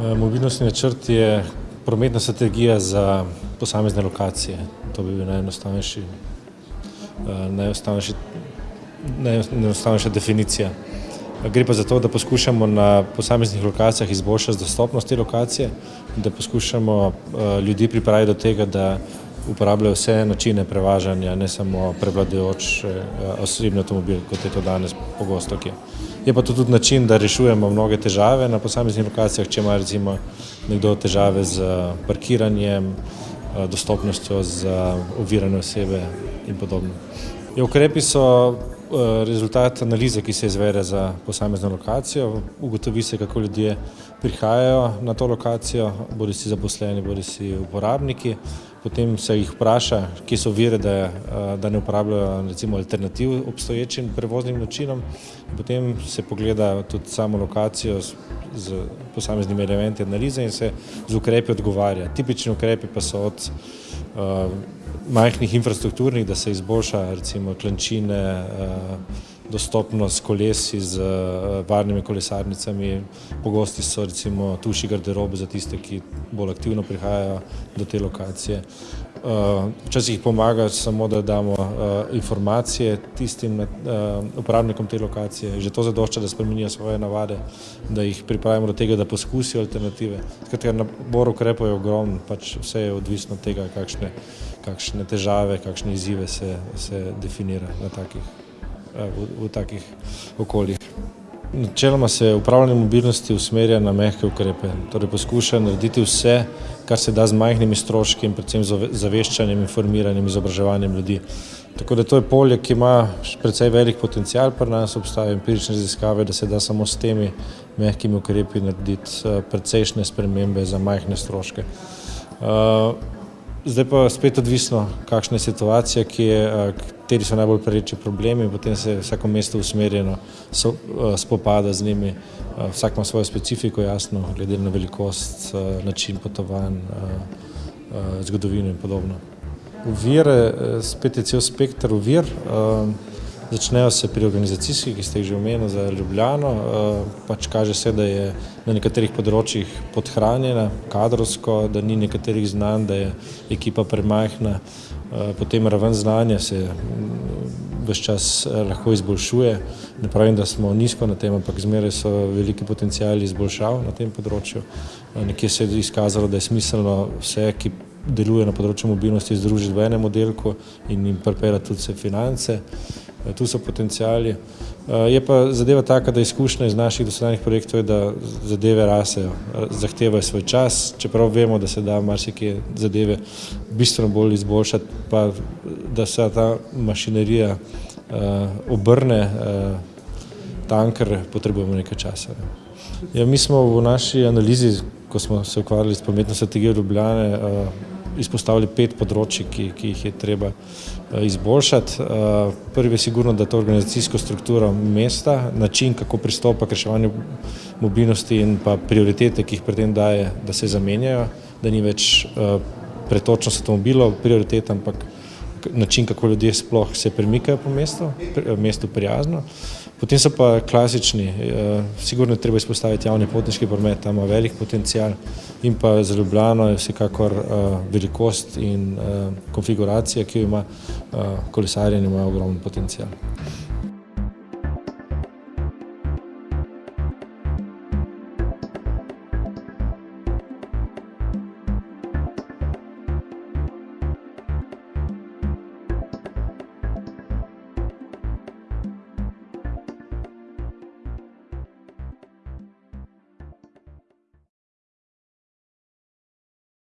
Eh, mobilnostni načrt je prometna strategija za posamezne lokacije. To bi bil eh, najenostavnejša definicija. Gre pa za to, da poskušamo na posameznih lokacijah izboljšati dostopnost te lokacije, da poskušamo eh, ljudi pripraviti do tega, da uporabljajo vse načine prevažanja, ne samo prevladujoč osebni avtomobil, kot je to danes pogosto. Je pa to tudi način, da rešujemo mnoge težave na posameznih lokacijah, če ima recimo nekdo težave z parkiranjem, dostopnostjo za ovirane osebe in podobno. Ja, ukrepi so rezultat analize, ki se izvede za posamezno lokacijo, ugotovi se, kako ljudje prihajajo na to lokacijo, bodi si zaposleni, bodi si uporabniki, potem se jih vpraša, kje so vire, da, da ne uporabljajo recimo alternativ obstoječim prevoznim načinom, potem se pogleda tudi samo lokacijo z, z posameznimi elementi analize in se z ukrepi odgovarja. Tipični ukrepi pa so od uh, majhnih infrastrukturnih, da se izboljša recimo klančine, dostopnost kolesi z varnimi kolesarnicami, pogosti so recimo tuši garderobe za tiste, ki bolj aktivno prihajajo do te lokacije. Včasih pomaga samo, da damo informacije tistim uporabnikom te lokacije, že to zadošča, da spremenijo svoje navade, da jih pripravimo do tega, da poskusijo alternative. Skratka, nabor ukrepov je ogromen, pač vse je odvisno od tega, kakšne kakšne težave, kakšne izzive se, se definira na takih, v, v takih okoljih. Načeloma se upravljanje mobilnosti usmerja na mehke ukrepe, torej poskuša narediti vse, kar se da z majhnimi stroški in predvsem zaveščanjem, informiranjem, izobraževanjem ljudi. Tako da to je polje, ki ima precej velik potencial, pri nas obstajajo empirične raziskave, da se da samo s temi mehkimi ukrepi narediti precejšnje spremembe za majhne stroške. Zdaj pa spet odvisno, kakšna je situacija, ki je, kateri so najbolj prereči problemi, potem se vsako mesto usmerjeno spopada z njimi, vsak ima svojo specifiko, jasno, glede na velikost, način potovanj, zgodovino in podobno. Ovire, spet je cel spekter ovir, začnejo se pri organizacijskih, ki ste jih že omenili za Ljubljano, pač kaže se, da je na nekaterih področjih podhranjena kadrovsko, da ni nekaterih znanj, da je ekipa premajhna, potem raven znanja se ves čas lahko izboljšuje. Ne pravim, da smo nizko na tem, ampak zmeraj so veliki potenciali izboljšav na tem področju. Nekje se je izkazalo, da je smiselno vse, ki deluje na področju mobilnosti, združiti v enem oddelku in jim pripeljati tudi vse finance. Tu so potencijali. Je pa zadeva taka, da izkušnja iz naših dosedanjih projektov je, da zadeve rasejo, zahtevajo svoj čas, čeprav vemo, da se da marsikje zadeve bistveno bolj izboljšati, pa da se ta mašinerija obrne, tanker potrebujemo nekaj časa. Ja, mi smo v naši analizi, ko smo se ukvarjali s prometno strategijo Ljubljane, izpostavili pet področij, ki, ki jih je treba izboljšati. Prvi je sigurno, da to organizacijsko strukturo mesta, način, kako pristopa k reševanju mobilnosti in pa prioritete, ki jih pri tem daje, da se zamenjajo, da ni več pretočnost avtomobilov prioriteta, ampak način, kako ljudje sploh se premikajo po mestu, mestu prijazno. Potem so pa klasični, sigurno je treba izpostaviti javni potniški promet, tam ima velik potencial in pa za Ljubljano je vsekakor velikost in konfiguracija, ki jo ima kolesarjenje, ima ogromen potencial.